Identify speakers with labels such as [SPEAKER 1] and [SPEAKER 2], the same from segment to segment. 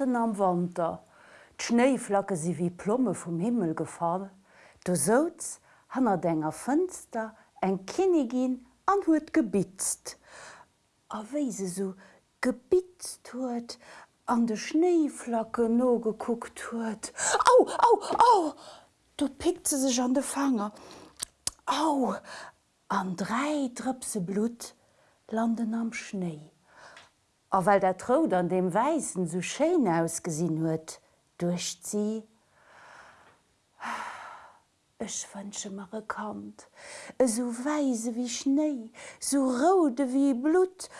[SPEAKER 1] Matten am Wander. D'Schneeflacke si wie Plomme vom Himmel gefallen. Du soz hanner denger Fënster eng Kinnigin an huet gebitzt. A weise so gebitzt huet, an de Schneeflacke no geguckt huet. Au, au, au! Du pickte sech an de Fanger. Au! An drei Drëpse Blut landen am Schnee. A weil der Trod an dem Weißen so schön ausgesehen huet, durchzieh. Ich wünsche mir gekannt, so weise wie Schnee, so rode wie Blut,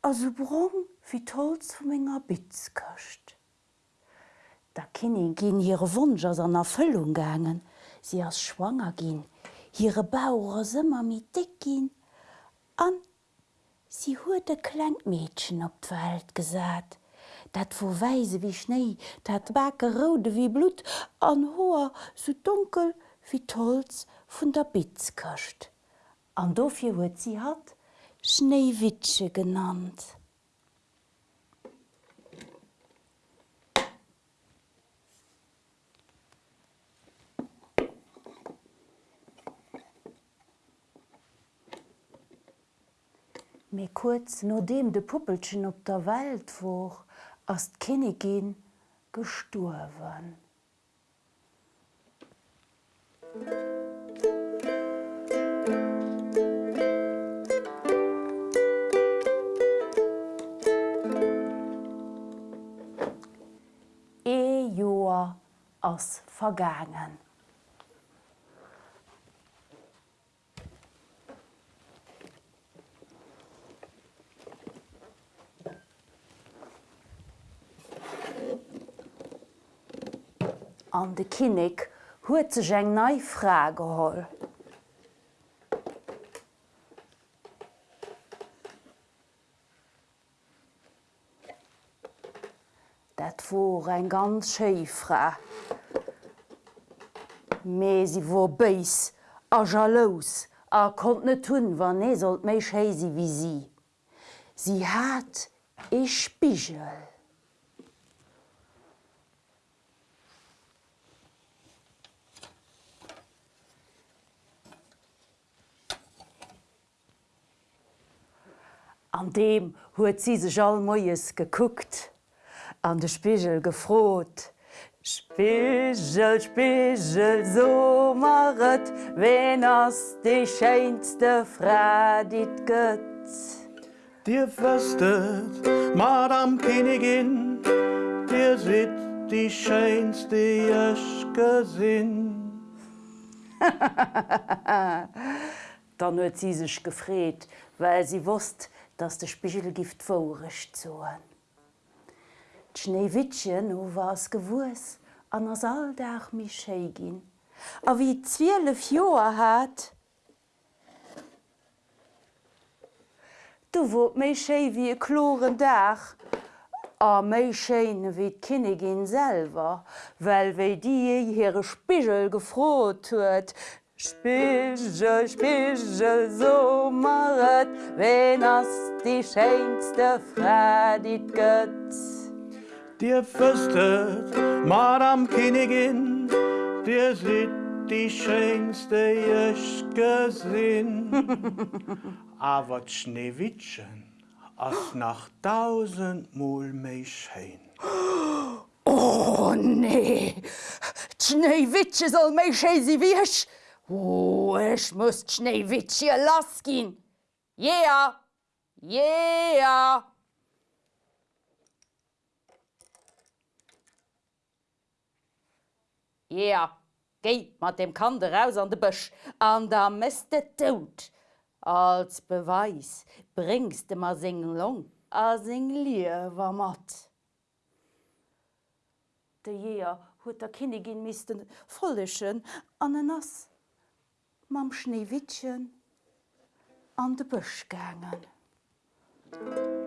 [SPEAKER 1] also braun wie Tolz von meiner Bitz köcht. Da Kinder gehen ihre Wunsch aus einer Erfüllung gegangen, sie als schwanger gehen, ihre Bauer immer mit dick gehen, an sie huet de Kleinmädchen op d'Welt gesat, dat wo weise wie Schnee, dat bake rode wie Blut, an hoher so dunkel wie Tolz vun der Bitz köcht. An dofir huet sie hat Schneewitsche genannt. Me kurz no dem de Puppelchen op der Welt woch ass d'Kinnegin gesturwen. E Joer ass vergangen. an de Kinnig huet ze eng neii Frage holl. Dat vor eng ganz Schefra. Mei si wo beis a jalos a kont net hunn, wann ne sollt méich héisi wie sie. Sie hat e Spichel. An dem huet sie sech all Moies gekuckt, an de Spichel gefrot. Spichel, Spichel, so maret, wen ass de scheinste Fra dit gëtt.
[SPEAKER 2] Dir fëstet, Madame Königin, Dir sit die scheinste Jëch gesinn.
[SPEAKER 1] Dann huet sie sech gefréet, well sie wusst, dats de Spichelgift vorrecht zoen. D'Schneewittchen ho wars gewus an ass alldach miché gin. A wie d'Zwiele Joer hat, Du wo méi sé wie e kloren Dach, a méi Scheine wie d'Kinnegin selver, well wéi Dii hire Spichel gefrot huet, Spichel, Spichel, so maret, wen ass die scheinste Fra dit gëtt.
[SPEAKER 2] Dir fëstet, Madame Königin, Dir sit die scheinste Jëch gesinn. Awer d'Schneewittchen ass nach tausendmol méi schein.
[SPEAKER 1] Oh nee, Schneewittche soll méi chési wiech? Oh, ech muss Schneewittche lass gin. Yeah! Yeah! Ja, Geh mat dem Kande raus an de Bëch, an der meste tot. Als Beweis bringst de ma seng Long a seng Liewer mat. De Jeer huet der Kinnigin misisten follechen an en ass, mam Schneewittchen an de Bësch gangen. Musik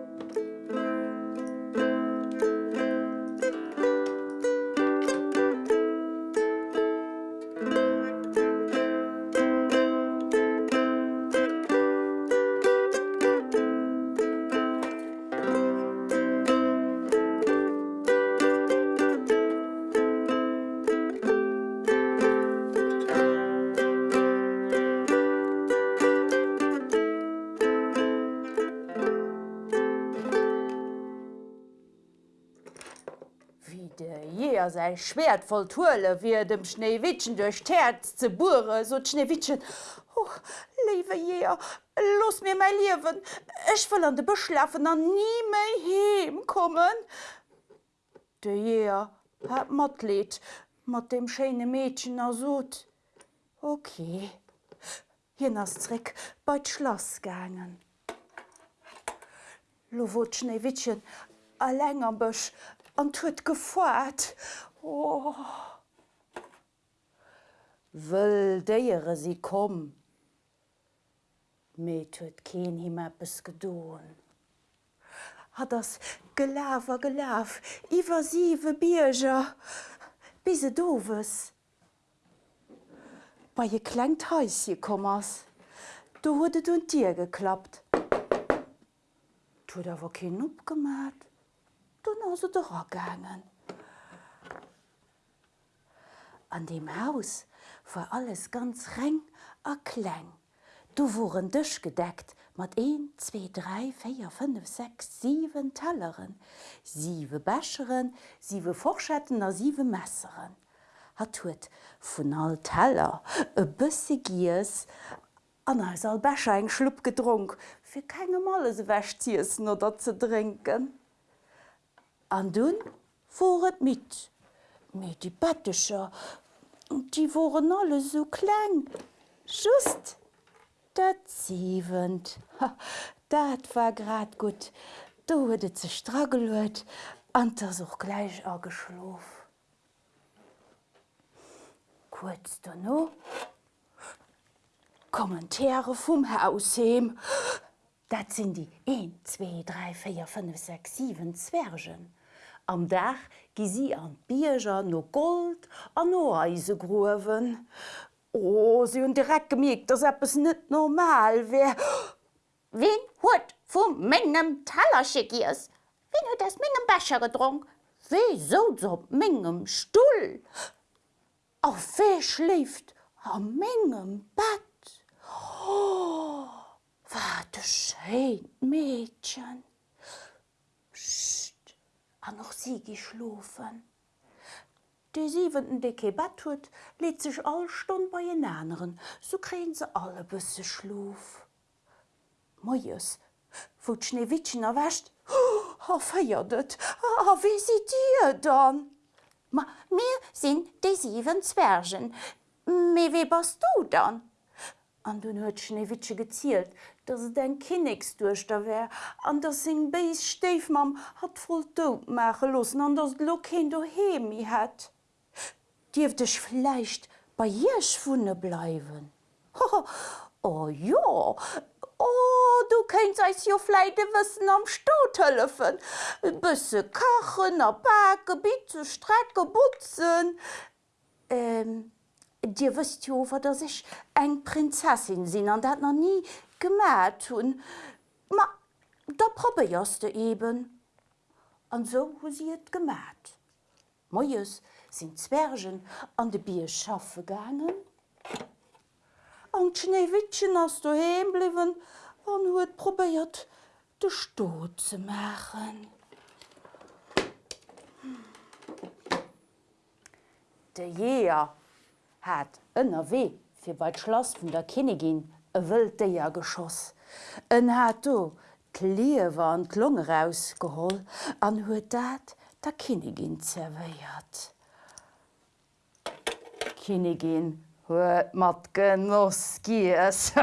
[SPEAKER 1] Jeer sei Schwert voll Tulle wie dem Schneewittchen durch Terz ze bure, so Schneewittchen. Oh, liebe Jeer, los mir mein Leben. Ich will an de Beschlafen an nie mehr heimkommen. De Jeer hat Matlied mit dem schönen Mädchen ersot. Okay, hinnnerstrick bei d Schloss gangen. Lo wo Schneewittchen a länger bech an huet gefoert. Oh. Wëll déiere si kom. Meet huet keen him appppes gedoen. Hat ass Gelaver gelaf, iwwersive Bierger, bise dowes. Bei je klengt heis je kommmers. Du huet un Dir geklappt. Tu dawer ken opgemat. Opgemat, du na se dogangen. An dem Haus war alles ganz reng a kleng. Du wurden Dich gedeckt mat 1, 2, 3, 4, 5, 6, 7 Telleren, sieve Bächeren, sieve Forschetten a sieve Messeren. Hat huet vun all Teller e bësse Gies an als all Becher eng schlupp gedrunk, fir keine Malle se wächtziessen oder ze trinken. An dun voret mit, mit die Bettecher, die woren alle so klein, just dat siewend. Dat war grad gut. Du huet ze stragelet, an der soch gleich a geschlof. Kurz no Kommentare vum Hausheem. Dat sind die 1, 2, 3, 4, 5, 6, 7 Zwergen. Am Dach gi sie an Bierger no Gold an no Eisegruwen. Oh, sie hun direkt gemiegt, dass es net normal wär.
[SPEAKER 3] Wen huet vum mengegem Talerschickiers? Wen huet das mengegem Becher gedrunk?
[SPEAKER 1] Wieso so mengegem Stuhl? Auf wer schläft am mengegem Bett? Oh, warte schön, Mädchen. Psst, an noch sie geschlafen. Die siebenten dicke Bett huet, lädt sich all Stunden bei den anderen, so kriegen sie alle bisschen Schlaf. Mojes, wo d Schneewittchen erwäscht, oh, feiertet, ah, wie seht ihr dann?
[SPEAKER 3] Ma, mir sind die sieben Zwergen. Wie bist du dann?
[SPEAKER 1] An du huet Schneewitsche gezielt, dat se dein Kinnigs duch da wär, an der sing Beis Steefmam hat voll dood mache lossen, an ders Lock hin du hemi het. Dief dech fleicht bei Jech vune bleiwen. oh ja, Oh, du kenst eis jo fleite wëssen am Stotëllefen. Bësse kachen a Berggebiet zu Strecke butzen. Ähm, Dir wëst jo wat dat sech eng Prinzessin sinn an dat noch nie hun. Ma da probbeierste eben. An so hu sie et gemat. Moies sind Zwergen an de Bier schaffe gangen. An Schneewittchen ass du heembliwen an huet probéiert de Sto ze machen. De Jeer hat ënner weh fir bei Schloss vun der Kinnegin e wëlt déier geschoss. En hat do Kliewer an Klonge rausgeholl an huet dat der Kinnegin zerweiert. Kinnegin huet mat genoss gies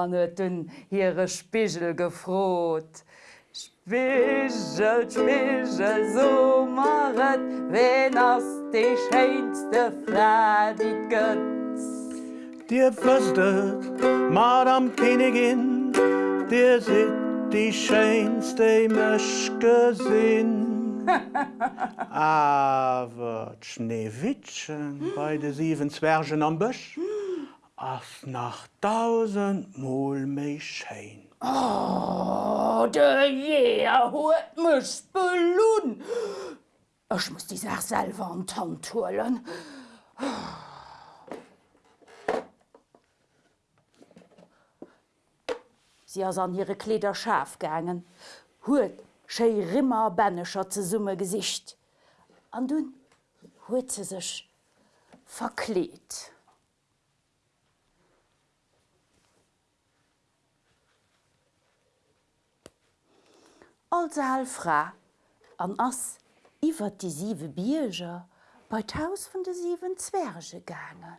[SPEAKER 1] an huet dun hire Spichel gefrot. Spichel Spichel so maret wen ass de scheinste Fradit gëtt.
[SPEAKER 2] Dir wüsstet, Madame Königin, dir sit die schönste Mischgesinn. Aber Schneewittchen bei de sieben Zwergen am Büsch, as nach tausend Mal mei schein.
[SPEAKER 1] Oh, de Jeer huet mech belun. Ech muss die Sach selber an Tan holen. Sie ass an ihre Kleder schaf gangen, huet schei rimmer bännecher ze summe gesicht an dun huet ze sech verkleet als fra an ass iwwer die sieve Bierger bei Haus vun de sieben Zwerge gange.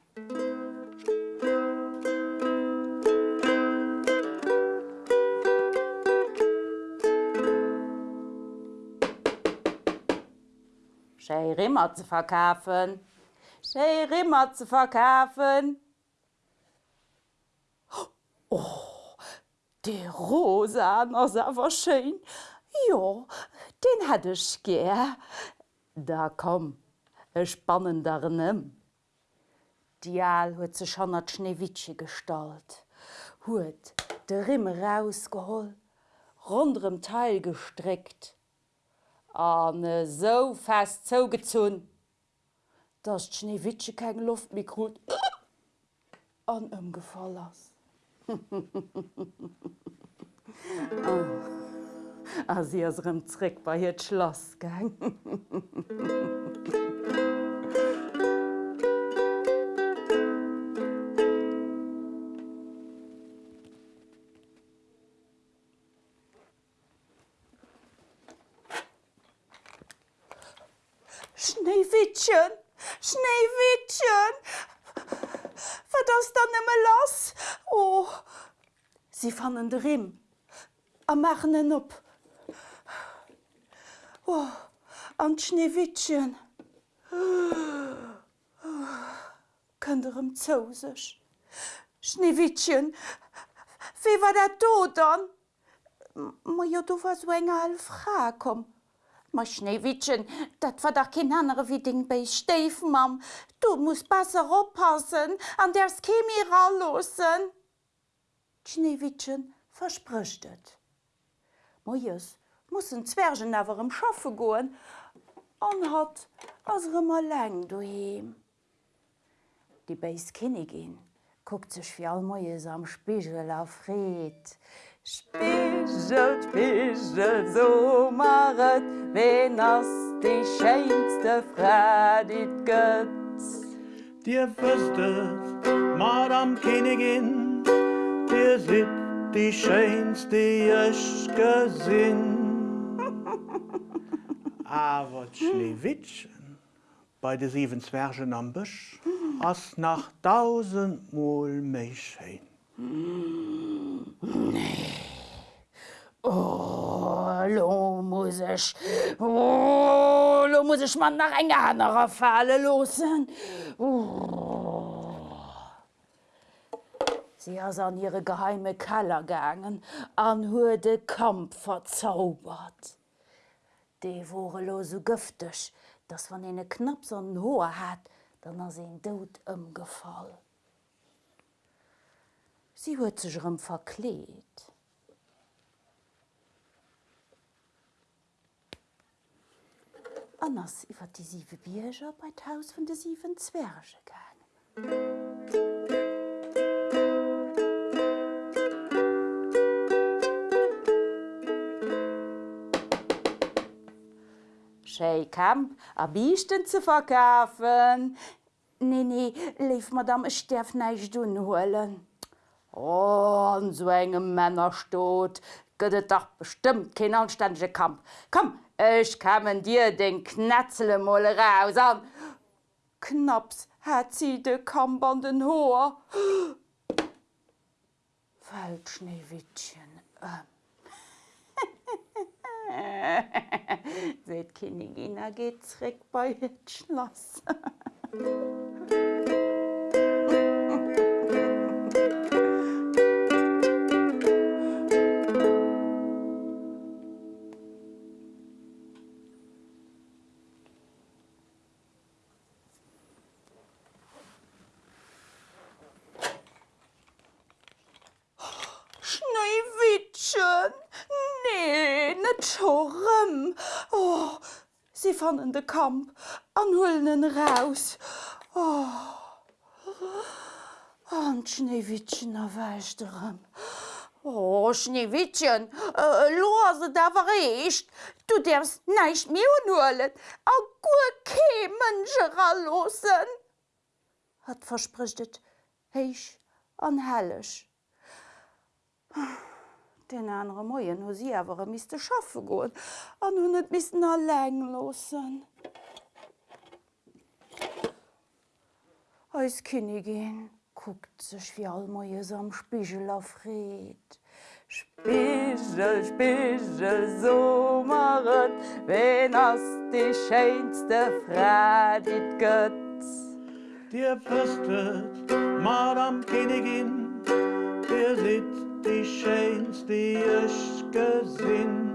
[SPEAKER 1] Schei Rimmer ze verkaufen, Schei Rimmer ze verkaufen. Oh, de Rosan ass awer schein. Jo, den hättech ge. Da kom e spannendernem. Dial huet ze schonner Schneewitsche stalt, huet de Rimme rausgeholl, rondrem Teil gestreckt, an so fest zougezun, dats d Schneewitsche keg Luft mikrot an ëmgefall ass. oh as si asrem Zréck bei hiret Schloss gang. Schneewittchen, Schneewittchen, wat ass dann ëmme lass? Oh, Sie fannen de Rim a machen en op. Oh, an Schneewittchen Könderem zousech. Schneewittchen, wie war dat do dann? Ma jo du war so enger all Fra kom. Schneewittchen, dat war da kin andere wie Ding bei Stefen mam. Du musst besser oppassen, an ders Chemie ralosen. Schneewittchen versprichtet. Moies mussssen Zwergen awerem Schaffe goen, an hat ass rëmmer leng doheem. Di beis kinne gin, guckt sech fir all Moies am Spegel aréet. Spegelt Spegel so maret, wen ass de scheinste Fredit gëtt.
[SPEAKER 2] Dir wüstet, Madame Königin, dir sit die schönste ich gesinn. Aber Schneewittchen bei de sieben Zwergen am Büsch as nach tausendmal mich schön.
[SPEAKER 1] Nee. Oh, lo muss ich, oh, lo muss ich man nach enger anderer Falle losen. Oh. Sie ass an ihre geheime Keller gangen, an hue de Kampf verzaubert. Dee wore lo so gëftech, dats wann ene knapp an hoer hat, dann ass en doud ëmgefall. Sie huet sech rëm verkleet. Anders iwwer die sieve Bierger bei d'Haus vun de sieven Zwerge gangen. Schei kam a bichten ze verkaufen. Nee nee, lief madame ich neich dun holen. Oh, an so engem Männer stot, gëtt doch bestimmt kein anstäsche Kamp. Komm, ich kammen dir den knetzele molle raus an. Knapps hat sie de Kamp an den hoher. Weltschneewittchen. Ähm. Seet Kinigina gehtreck bei het Schloss. Schneewittchen, sie fannen de Kamp anhullnen raus. Oh. An Schneewittchen erweichterem.
[SPEAKER 3] Oh, Schneewittchen, äh, da war echt. Du darfst nicht mehr holen. A gut kein Menschen losen.
[SPEAKER 1] hat versprichtet heich an hellech. Den andere Moien ho sie awer miste schaffe goen, an hun net missen er leng losen. Eis Königin guckt sech wie all Moies am Spichel afreet. Spichel, Spichel, so maret, wen ass die scheinste Fra dit gëtt.
[SPEAKER 2] Dir püstet, Madame Königin, dir sitzt die schönste, die ich gesehen.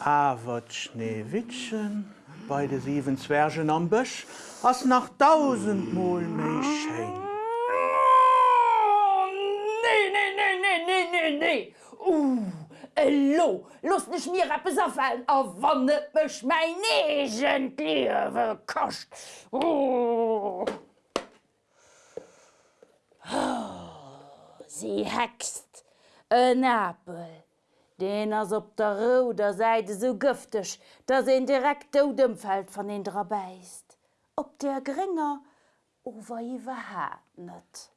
[SPEAKER 2] Aber Schneewittchen bei den sieben Zwergen am Busch hast nach tausendmal mehr schön.
[SPEAKER 3] Nee, nee, nee, nee, nee, nee, nee. Uh, Hallo, los nicht mir Rappes auffallen, a wannet mech mein negent Liewe kocht. Oh, sie hext en Apel. Den ass op der Roder Seite so giftig, dass en direkt Odemfeld von den beißt.
[SPEAKER 1] Ob der Gringer over iwwer hat net.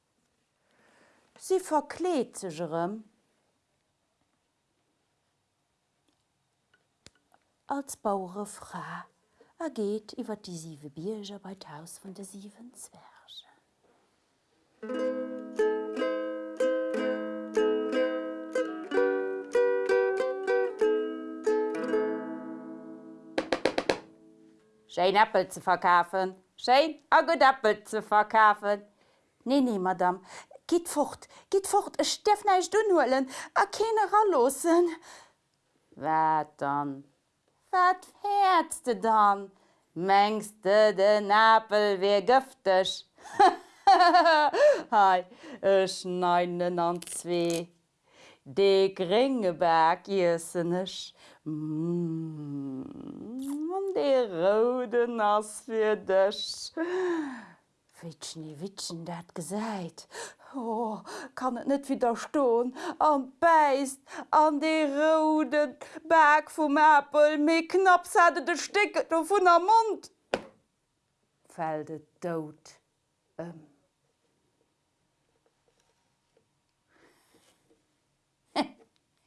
[SPEAKER 1] Sie verkleet sechëm als Bauure Fra er geht iwwer die sieve Bierger bei Haus von der sieben Zwerge.
[SPEAKER 3] Schein Appel zu verkaufen. Schein a gut Appel zu verkaufen.
[SPEAKER 1] Nee, nee, Madame, geht fort, geht fort, ich steff nicht unholen, a keine ralosen.
[SPEAKER 3] Wat dann? Wat fährst du dann? Mengst du den Appel wie giftig? Hei, ich neinen an zwei. De Gringeberg jessenech mm, an de Roden ass fir dech.
[SPEAKER 1] Witschni Witschen dat gesäit. Oh, kann et net wieder stoun, an beist an de roden Berg vum Appel mé knapp säde de Sticket o vun der Mund. Fäde dot. Ähm.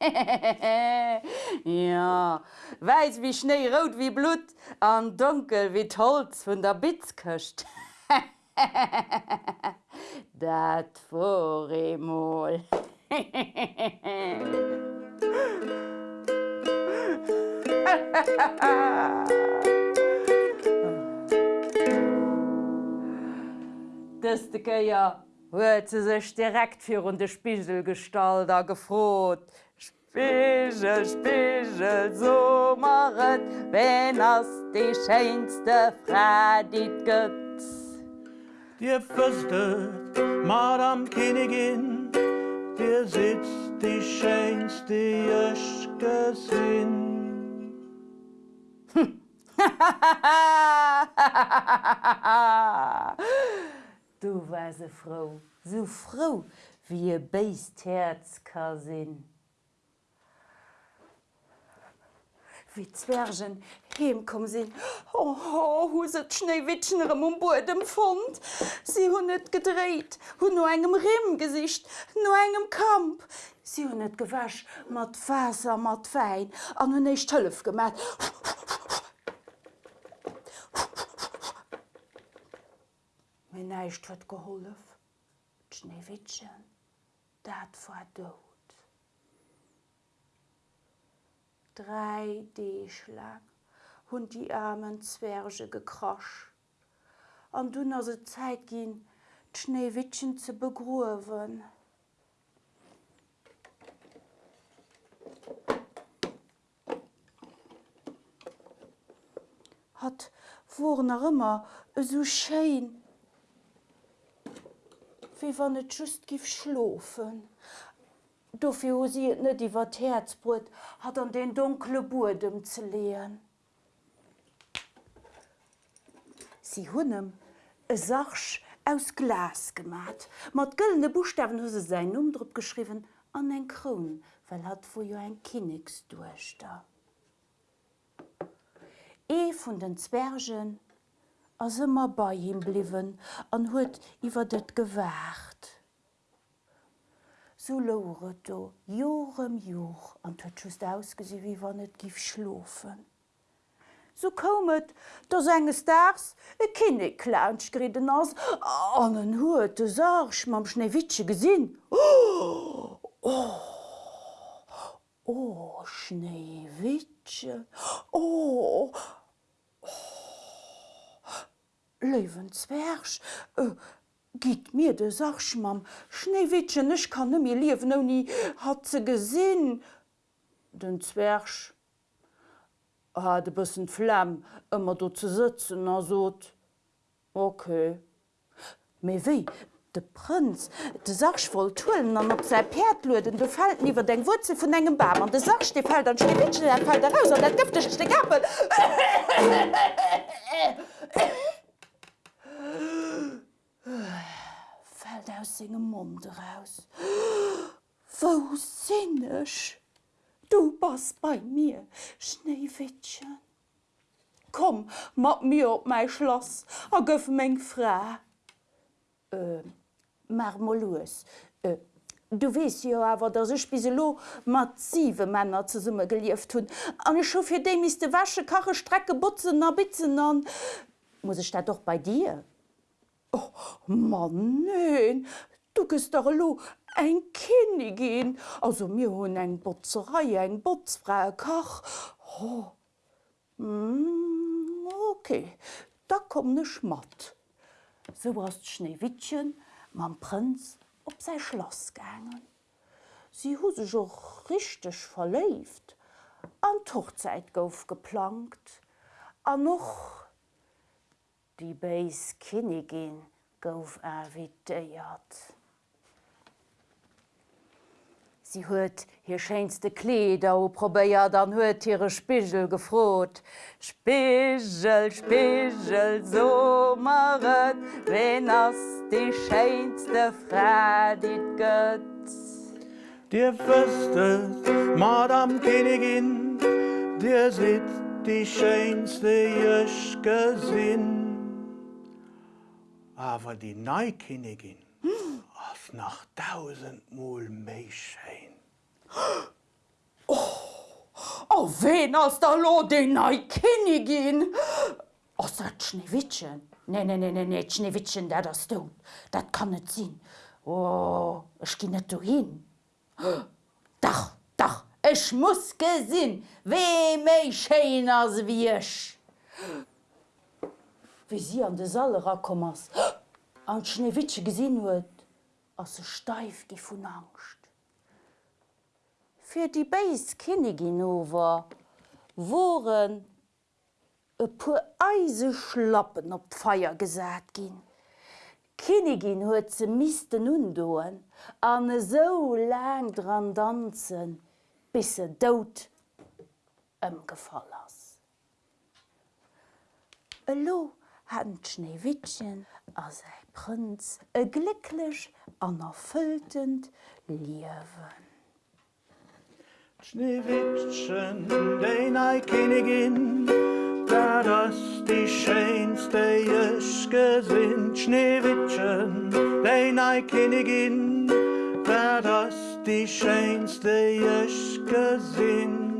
[SPEAKER 3] ja, weis wie Schnee rot wie Blut, an dunkel wie Holz vun der Bitz köcht. Dat vormol.
[SPEAKER 1] Dëste Geier huet ze sech direkt fir run de Spichelgestalter gefrot. Spichel, Spichel, so maret, wenn ass die scheinste Fra dit gëtt.
[SPEAKER 2] Dir püstet, Madame Königin, dir sitzt die schönste, ich gesehen.
[SPEAKER 1] Du war se froh, so froh wie e Beistherz ka sinn. Wie Zwergen hemkom sinn oh, oh, huset Schneewittschenrem um Bodem fand. Sie hun net gedreht, hun no engem Rimmgesicht, no engem Kamp. Sie hun net gewasch mat Wasser mat fein an hun nicht tëllef gemat. neicht huet geholf. Schneewitschen, dat war dot. Drei Deeschlag hunn die armen Zwerge gekrosch. An dunner se Zeit ginn, Schneewitschen ze begruwen. hat, woren er immer so schein, wie wann net just gif schlofen. Dofir sie net iwwer Herzbrut hat an den dunkle Burdem ze lehen. Sie hunnem e sachsch aus Glas gemacht. Mit güldene Buchstaben seinen Namen drauf geschrieben an ein Kron, weil hat vor jo ein Königs durch da. E von den Zwergen ist immer bei ihm geblieben und hat über das gewacht. So lauert do, Jahr um Jahr, und hat just ausgesehen, wie wenn es gif schlafen. So kommet, dass eines Tages ein Kinderclownsch geritten ist, und dann hat der Sarsch mit dem Schneewittchen gesehen. Oh, oh, oh, Schneewittchen, oh, Lewenzwerch äh, Git mir de Sach mam. Schneewitschen nech kann mir liewen no nie hat ze gesinn. Den Zwersch ha de bëssen Flamm ëmmer do ze sitzen er sot. Okay. Méi wéi de Prinz de Sach voll tullen an op se Perd loden du fallt niwer deng Wuze vun engem Bam an de Sach de fall an Schneewitschen fall der raus an der gëftech de Gappel. Aus segem Mund raus. Wo sinnnech? Du bas bei mir, Schneewittchen. Komm, mat mir op mei Schloss, a gouf még Fra. Äh, Marmolus. Äh, du wees jo awer dat se Spiselo massive Männer ze summe gelieft hunn. An scho fir de mis de wasche kache Strecke butzen a bitzen. Muss ich dat doch bei dir? Oh, Mann nein, du gest doch lo eng Kinigin, also mir hunn eng Botzerei eng Botzfrei kach. Oh. Mm, okay, da kom ne Schmat. So warst Schneewittchen mam Prinz op sei Schloss gängen. Sie hu sech och richtig verleft, an Tochzeit gouf geplant, an noch die Beis Kinigin gouf erwideiert. Sie huet hier scheinste Kleder o probéiert dann huet ihre Spichel gefrot. Spichel, Spichel so maret, wenn ass die scheinste Fra dit.
[SPEAKER 2] Dir wüstet, Madame Königin, dir seht die schönste Jöschke Sinn. Aber die Neukönigin ist nach tausendmal mehr schön.
[SPEAKER 1] Oh, wen ass der lo de nei Kinigin? Ass dat Schneewittchen? Ne ne ne ne ne Schneewittchen, dat ass du. Dat kann net sinn. Oh, gi net du hin. Dach, dach, Ech muss gesinn, wee méi Schein ass wiech. Wie sie an de Salle rakommers an Schneewitsche gesinn huet, ass se steif gi vun Angst. Fir die Beis Kinigin over woren e pu eise schlappen op d'Feier gesat ginn. Kinigin huet ze misten undoen an so lang dran danszen, bis se dout ëm gefall ass. Elo hat Schneewittchen a sei Prinz e glücklich an erfülltend Liewen.
[SPEAKER 2] Schneewittchen, die Neukönigin, da das die schönste Jöschke sind. Schneewittchen, die Neukönigin, da das die schönste Jöschke sind.